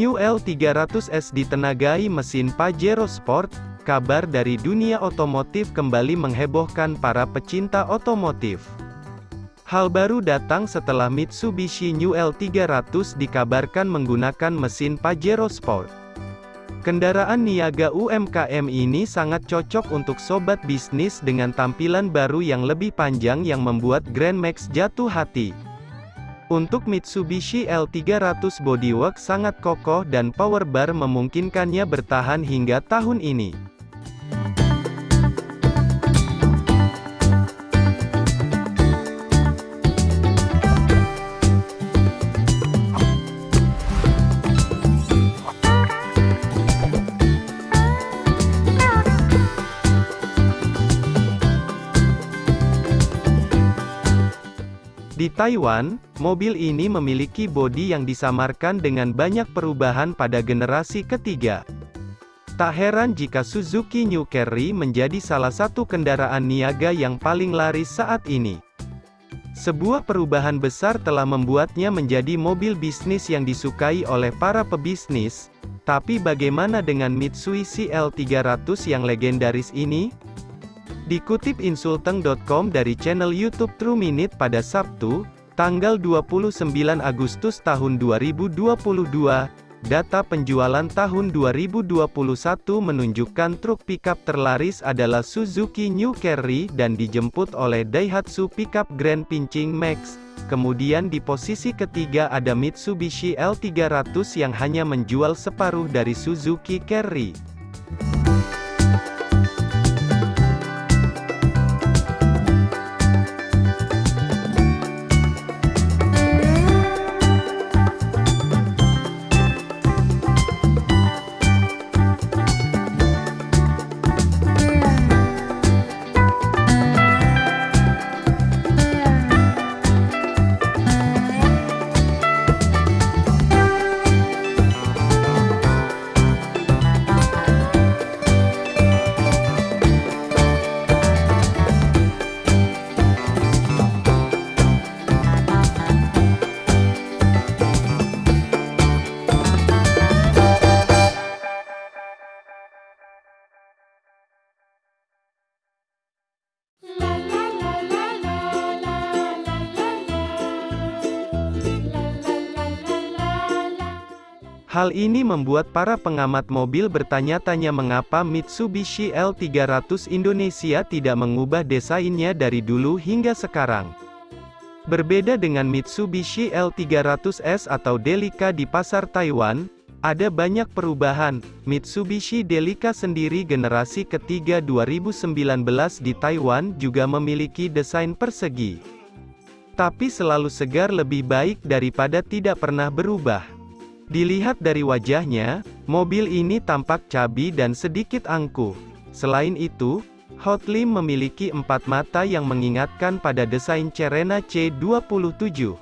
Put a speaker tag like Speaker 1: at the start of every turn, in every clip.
Speaker 1: New L300S ditenagai mesin Pajero Sport, kabar dari dunia otomotif kembali menghebohkan para pecinta otomotif. Hal baru datang setelah Mitsubishi New L300 dikabarkan menggunakan mesin Pajero Sport. Kendaraan niaga UMKM ini sangat cocok untuk sobat bisnis dengan tampilan baru yang lebih panjang yang membuat Grand Max jatuh hati. Untuk Mitsubishi L300 bodywork sangat kokoh dan power bar memungkinkannya bertahan hingga tahun ini. Taiwan, mobil ini memiliki bodi yang disamarkan dengan banyak perubahan pada generasi ketiga. Tak heran jika Suzuki New Carry menjadi salah satu kendaraan niaga yang paling laris saat ini. Sebuah perubahan besar telah membuatnya menjadi mobil bisnis yang disukai oleh para pebisnis, tapi bagaimana dengan Mitsubishi L300 yang legendaris ini? Dikutip insulteng.com dari channel YouTube True Minute pada Sabtu, tanggal 29 Agustus tahun 2022, data penjualan tahun 2021 menunjukkan truk pickup terlaris adalah Suzuki New Carry dan dijemput oleh Daihatsu Pickup Grand Pinching Max. Kemudian di posisi ketiga ada Mitsubishi L300 yang hanya menjual separuh dari Suzuki Carry. Hal ini membuat para pengamat mobil bertanya-tanya mengapa Mitsubishi L300 Indonesia tidak mengubah desainnya dari dulu hingga sekarang. Berbeda dengan Mitsubishi L300S atau Delica di pasar Taiwan, ada banyak perubahan. Mitsubishi Delica sendiri generasi ketiga 2019 di Taiwan juga memiliki desain persegi. Tapi selalu segar lebih baik daripada tidak pernah berubah. Dilihat dari wajahnya, mobil ini tampak cabi dan sedikit angkuh. Selain itu, Hotlim memiliki empat mata yang mengingatkan pada desain Cerena C27.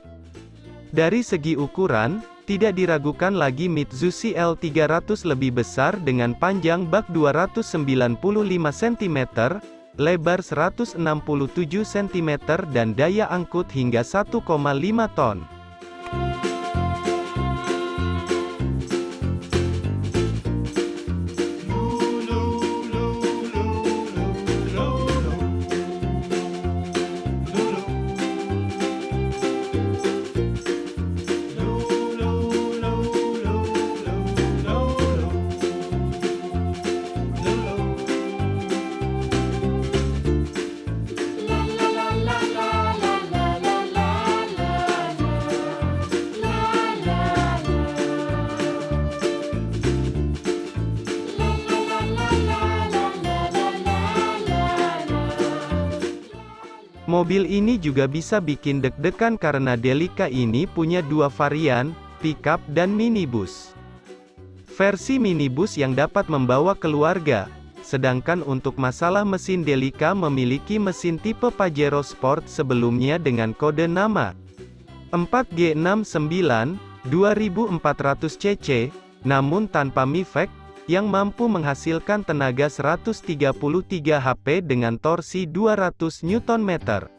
Speaker 1: Dari segi ukuran, tidak diragukan lagi Mitsubishi L300 lebih besar dengan panjang bak 295 cm, lebar 167 cm dan daya angkut hingga 1,5 ton. Mobil ini juga bisa bikin deg-degan karena Delica ini punya dua varian, pickup dan minibus. Versi minibus yang dapat membawa keluarga, sedangkan untuk masalah mesin Delica memiliki mesin tipe Pajero Sport sebelumnya dengan kode nama 4G69 2400 cc, namun tanpa MIVEC, yang mampu menghasilkan tenaga 133 HP dengan torsi 200 Nm.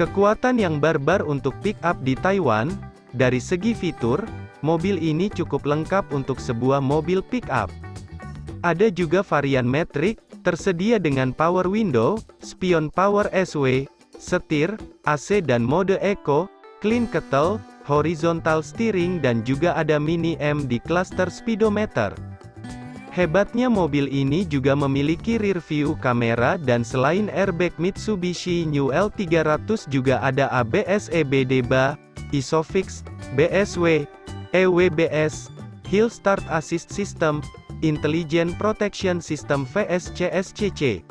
Speaker 1: Kekuatan yang barbar untuk pick-up di Taiwan, dari segi fitur, mobil ini cukup lengkap untuk sebuah mobil pick-up. Ada juga varian metrik, tersedia dengan power window, spion power SW, setir, AC dan mode eco, clean kettle, horizontal steering dan juga ada mini M di cluster speedometer. Hebatnya mobil ini juga memiliki rear view kamera dan selain airbag Mitsubishi New L300 juga ada ABS EBD BA, ISOFIX, BSW, EWBS, Hill Start Assist System, Intelligent Protection System VSCSCC.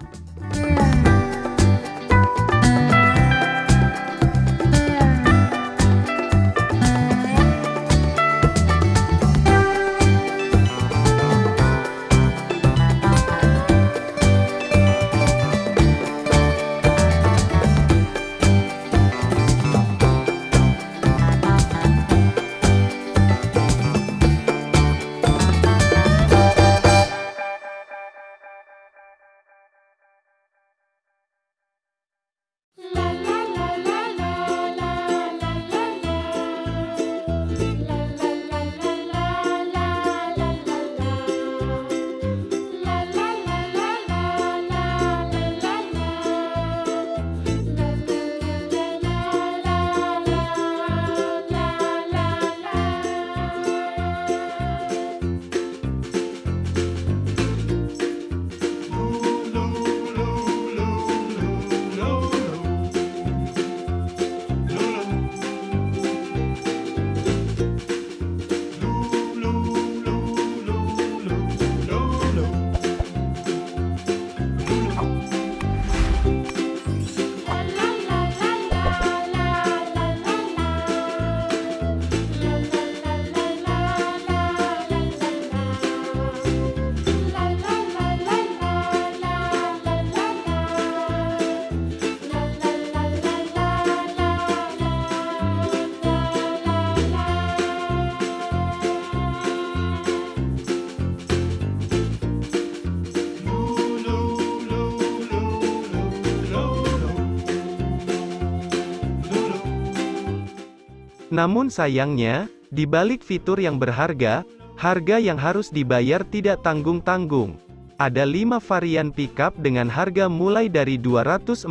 Speaker 1: Namun sayangnya, di balik fitur yang berharga, harga yang harus dibayar tidak tanggung-tanggung. Ada 5 varian pickup dengan harga mulai dari 244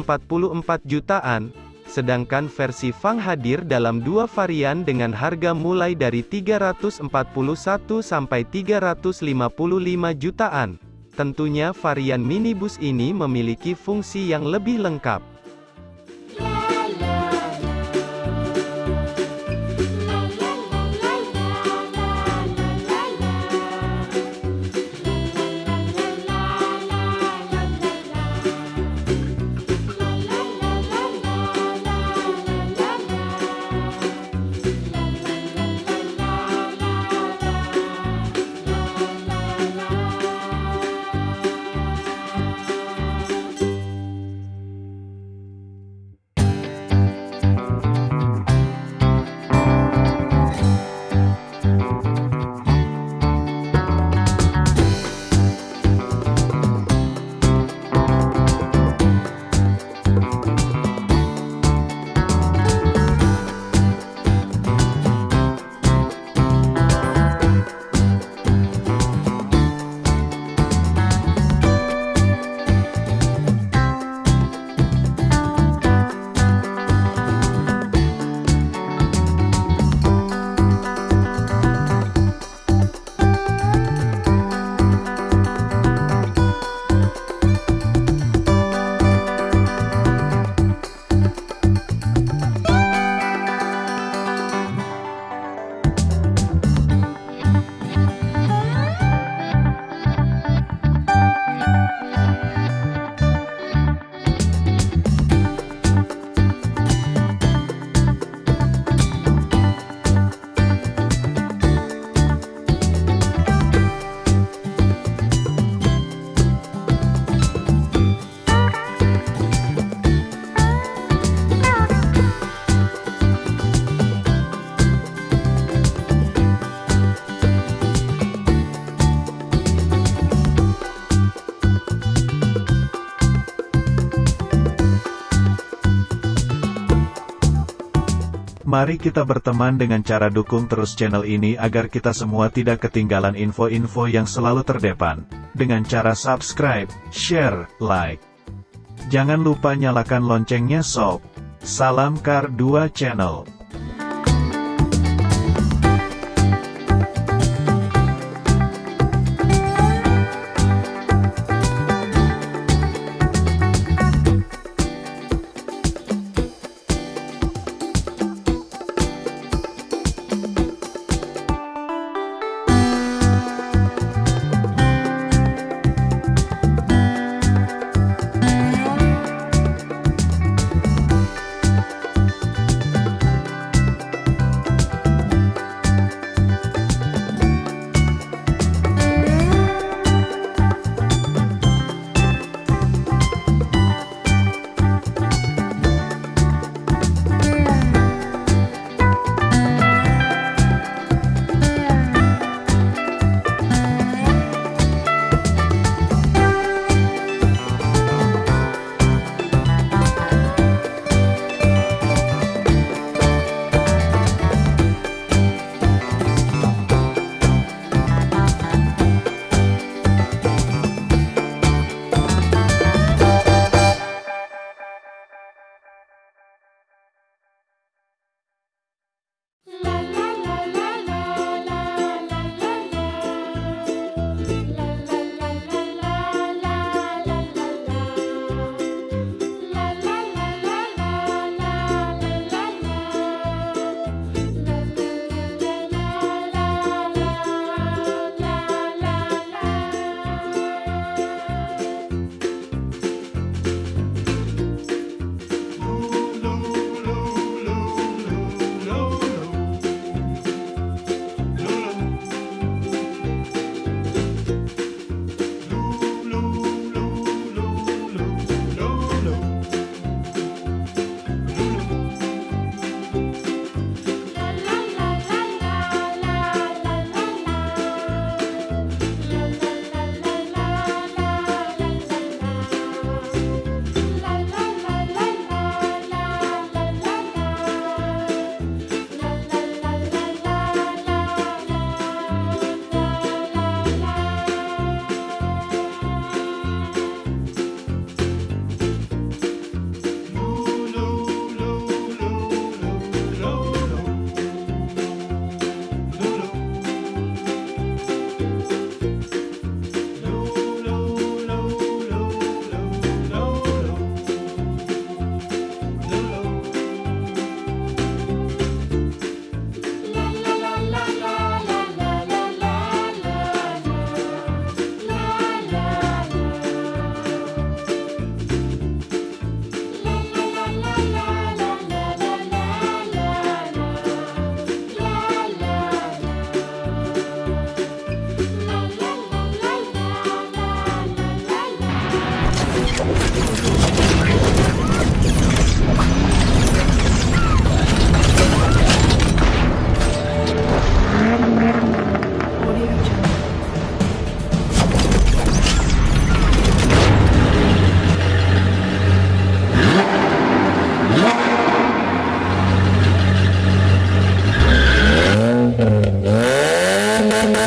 Speaker 1: jutaan, sedangkan versi Fang hadir dalam dua varian dengan harga mulai dari 341 sampai 355 jutaan. Tentunya varian minibus ini memiliki fungsi yang lebih lengkap.
Speaker 2: Mari kita berteman dengan cara dukung terus channel ini agar kita semua tidak ketinggalan info-info yang selalu terdepan. Dengan cara subscribe, share, like. Jangan lupa nyalakan loncengnya sob. Salam Kar 2 Channel.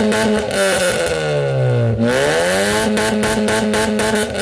Speaker 3: Thank you.